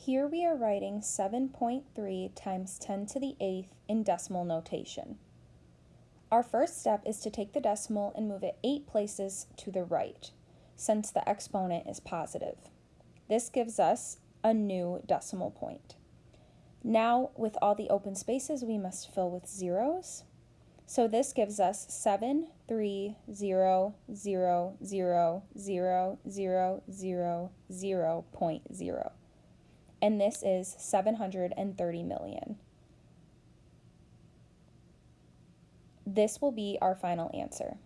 Here we are writing 7.3 times 10 to the 8th in decimal notation. Our first step is to take the decimal and move it 8 places to the right, since the exponent is positive. This gives us a new decimal point. Now, with all the open spaces, we must fill with zeros. So this gives us 7, 3, 0, 0, 0, 0, 0, 0, 0, 0.0. And this is 730 million. This will be our final answer.